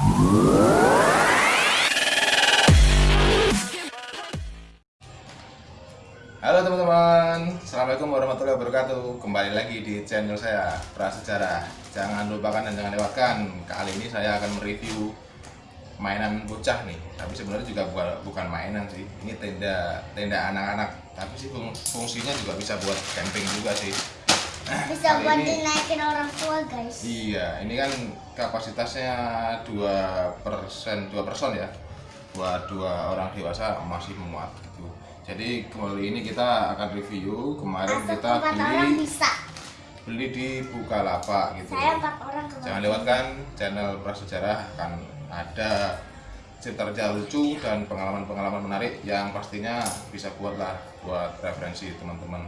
Halo teman-teman, Assalamualaikum warahmatullahi wabarakatuh. Kembali lagi di channel saya, Prasejarah. Jangan lupakan dan jangan lewatkan Kali ini saya akan mereview mainan bocah nih. Tapi sebenarnya juga bukan mainan sih. Ini tenda tenda anak-anak. Tapi sih fungsinya juga bisa buat camping juga sih Bisa buat ini, dinaikin orang tua guys. Iya, ini kan kapasitasnya 2 persen, 2 person ya. Buat dua orang dewasa masih memuat gitu. Jadi kembali ini kita akan review. Kemarin Masuk kita beli bisa. beli di Bukalapak gitu. Saya empat orang jangan lewatkan channel prasejarah akan ada cerita-cerita lucu dan pengalaman-pengalaman menarik yang pastinya bisa buatlah buat referensi teman-teman.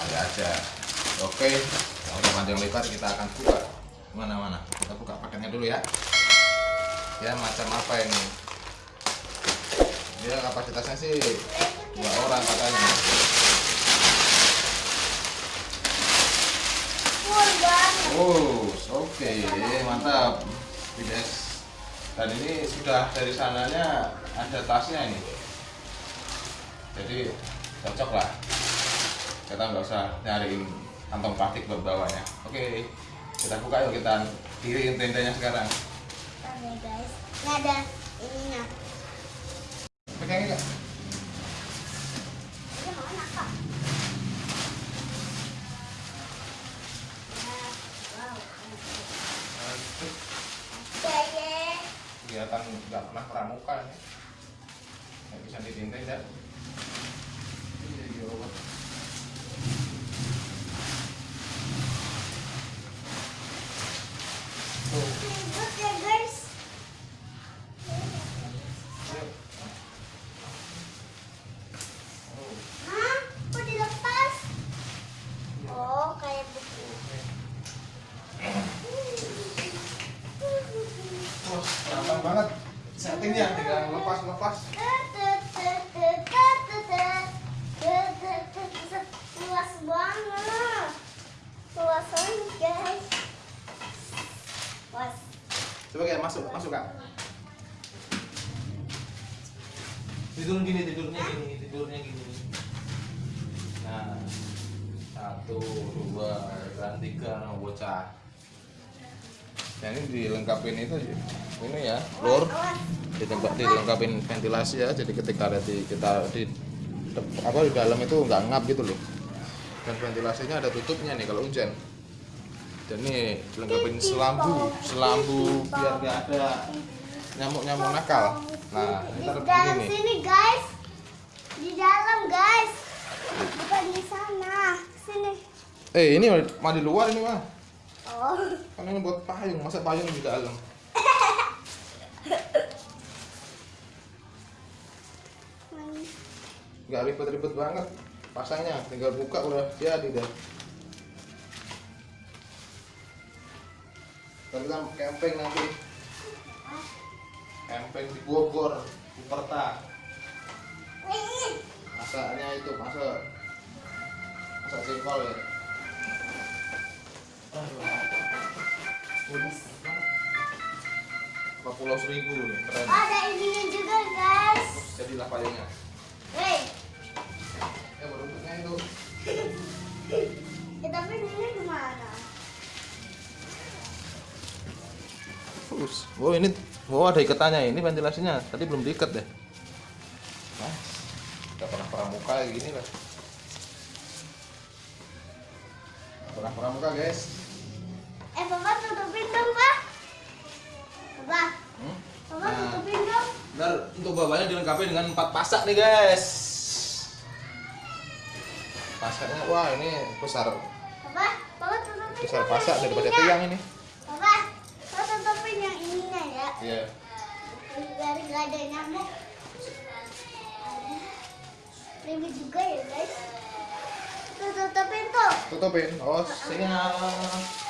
Kali aja oke udah panjang lebar kita akan buka mana-mana kita buka paketnya dulu ya ya macam apa ini dia kapasitasnya sih dua orang katanya Oh, oke, okay. mantap, BDS. Dan ini sudah dari sananya ada tasnya ini, jadi cocok lah. Kita nggak usah nyariin kantong plastik buat bawahnya. Oke, okay. kita buka yuk kita diriin tendanya sekarang. Oke guys, ini ada ininya. Pegang ya. kelihatan nggak pernah pramuka ya nggak bisa ditintai ya gampang banget. Settingnya tinggal lepas lepas luas banget. Luas banget guys. Luas. Coba kayak masuk masuk kak. Tidur gini tidurnya gini tidurnya gini. Nah satu dua dan tiga bocah Nah ini dilengkapin itu ini ya, lur ditembak dilengkapin ventilasi ya. Jadi ketika ada di kita di apa di dalam itu nggak ngap gitu loh. Dan ventilasinya ada tutupnya nih kalau hujan. Dan ini dilengkapin selambu, selambu biar nggak ada nyamuk-nyamuk nakal. Nah, ini taruh begini nih. Sini guys, di dalam guys, bukan di sana. Sini. Eh ini mah di luar ini mah. Kan ini buat payung, masa payung di dalam? Gak ribet-ribet banget pasangnya, tinggal buka udah jadi deh. Tapi kan camping nanti. Camping di Bogor, di Perta. Masaknya itu masak masak jengkol ya. Empat pulau seribu nih, keren. Oh, ada ininya juga guys. Jadilah payungnya. Hei. Ya bentuknya itu. Ya, tapi ini gimana? Us. Oh ini, oh ada ikatannya ini ventilasinya. Tadi belum diikat deh. Nah, gak pernah pramuka gini lah. Gak pernah pramuka guys. Eh, Papa tutupin dong, Pak. Papa. Hmm? Papa Nah. tutupin dong. Ntar untuk bawahnya dilengkapi dengan empat pasak nih guys. Pasaknya wah ini besar Papa, Papa tutupin besar pasak daripada tiang ini. Papa, Papa tutupin yang ininya ya. Iya. Biar gak ada nyamuk. Ini juga ya, guys. Tutupin tuh. Tutupin. Oh siap.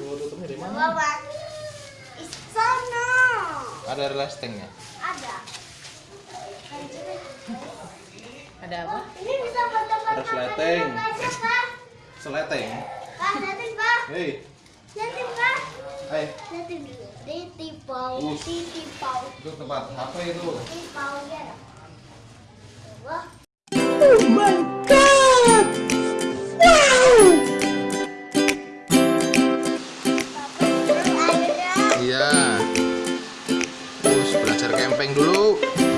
Tuh tutupnya di mana? Sana. Ada restingnya. Ada. Ada apa? Ini bisa foto-foto Ada sleting. Pak. Seleteng. Pak. Hei, Liatin, Pak. Hai, Lihat dulu. Titi pau, Us. titi pau, itu tempat HP itu. titi pau ya. topeng dulu.